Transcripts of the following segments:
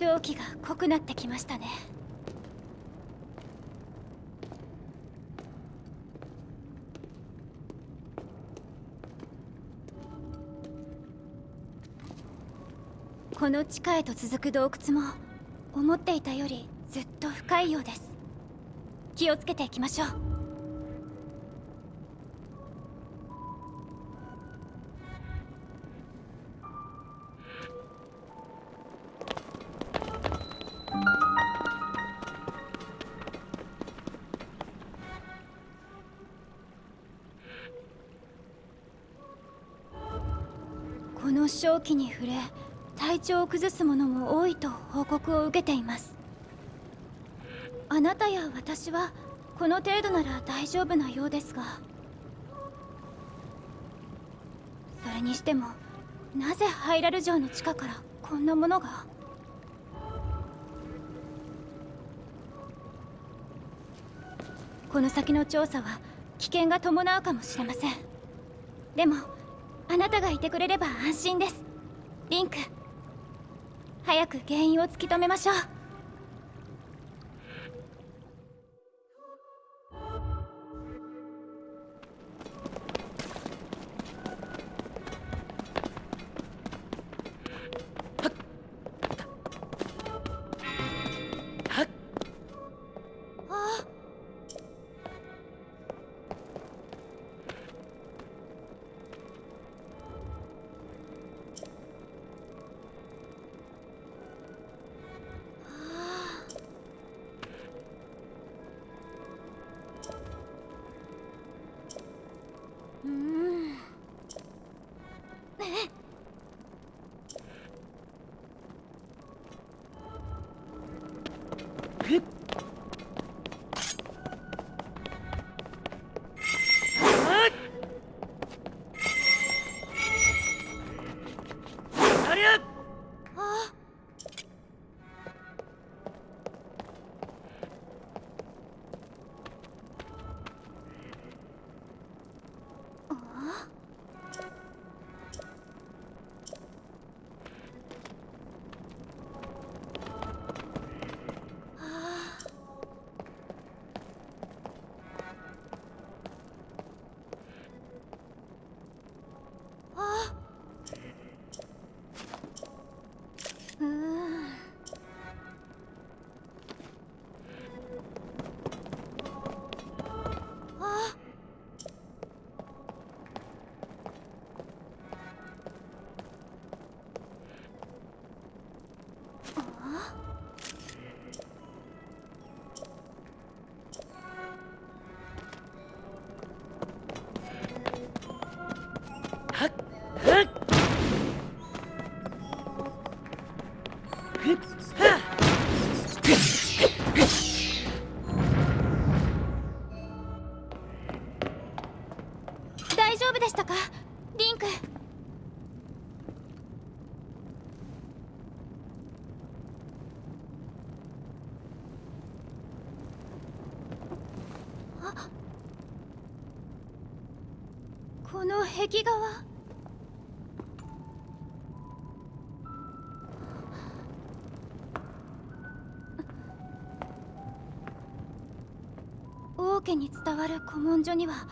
蒸気が濃くなってきましたね。この地下へと続く洞窟も思っていたよりずっと深いようです。気をつけていきましょう。この正気に触れ体調を崩す者も多いと報告を受けています。あなたや私はこの程度なら大丈夫なようですが。それにしてもなぜハイラル城の地下からこんなものが？この先の調査は危険が伴うかもしれません。でもあなたがいてくれれば安心です。リンク。早く原因を突き止めましょう。壁画は王家に伝わる古文書には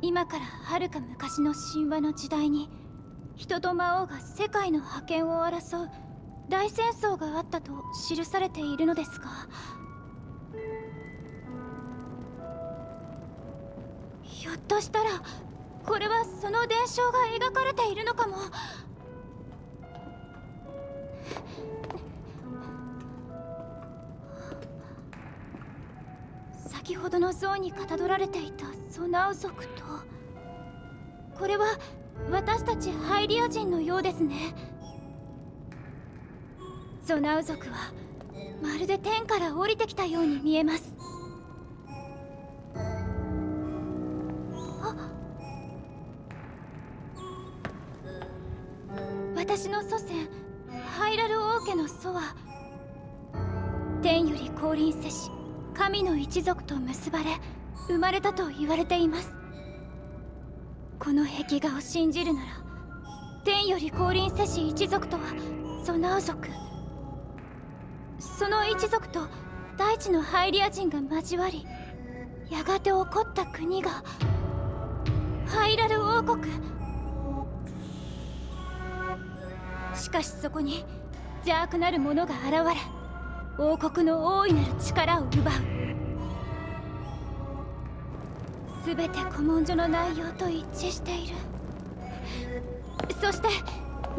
今からはるか昔の神話の時代に人と魔王が世界の覇権を争う大戦争があったと記されているのですが。ひょっとしたらこれはその伝承が描かれているのかも。先ほどの像にかたどられていたソナウ族とこれは私たちハイリア人のようですね。ソナウ族はまるで天から降りてきたように見えます。私の祖先ハイラル王家の祖は天より降臨せし神の一族と結ばれ生まれたと言われています。この壁画を信じるなら天より降臨せし一族とはソナウ族。その一族と大地のハイリア人が交わりやがて起こった国がハイラル王国。しかしそこに邪悪なる者が現れ王国の大いなる力を奪う。全て古文書の内容と一致している。そして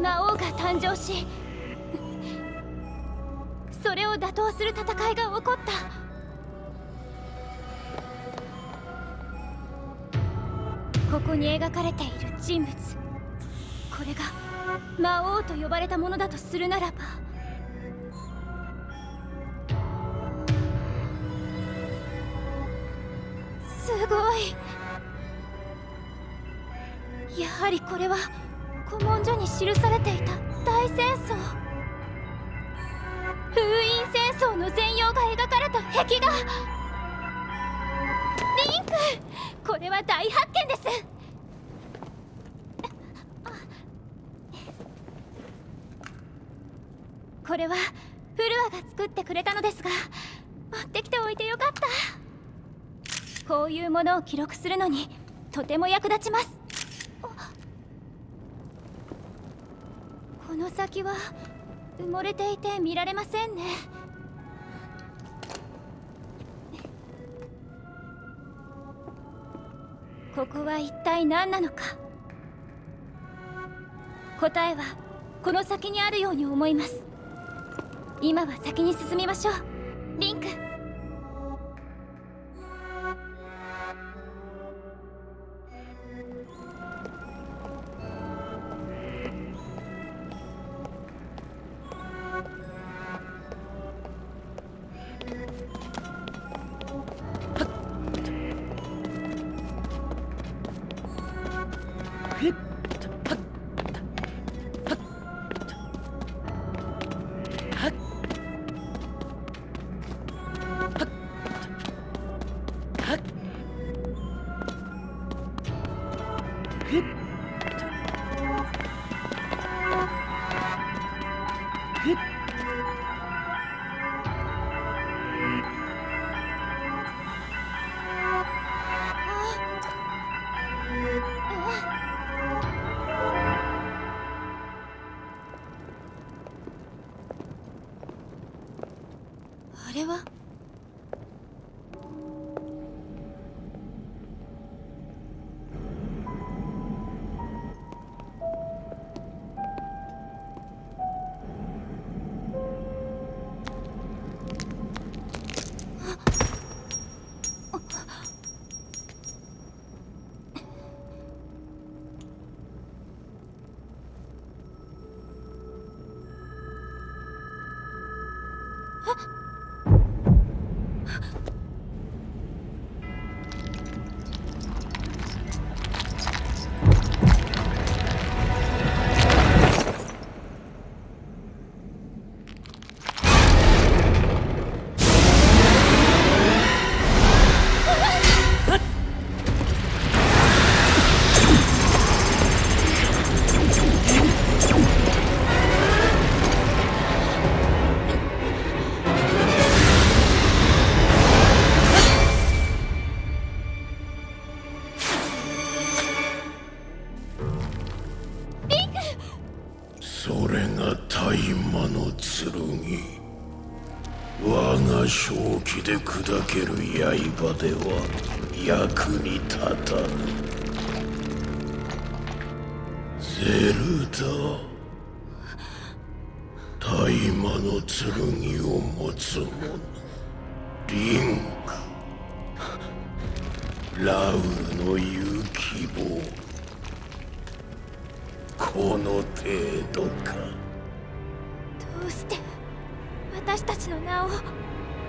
魔王が誕生しそれを打倒する戦いが起こった。ここに描かれている人物。これが魔王と呼ばれたものだとするならば。すごい。やはりこれは古文書に記されていた大戦争。封印戦争の全容が描かれた壁画。リンク。これは大発見です。これはフルアが作ってくれたのですが持ってきておいてよかった。こういうものを記録するのにとても役立ちます。この先は埋もれていて見られませんね。ここは一体何なのか。答えはこの先にあるように思います。今は先に進みましょう。リンク。正気で砕ける刃では役に立たぬ。ゼルダ大魔の剣を持つ者。リンク。ラウルの言う希望この程度か。どうして私たちの名を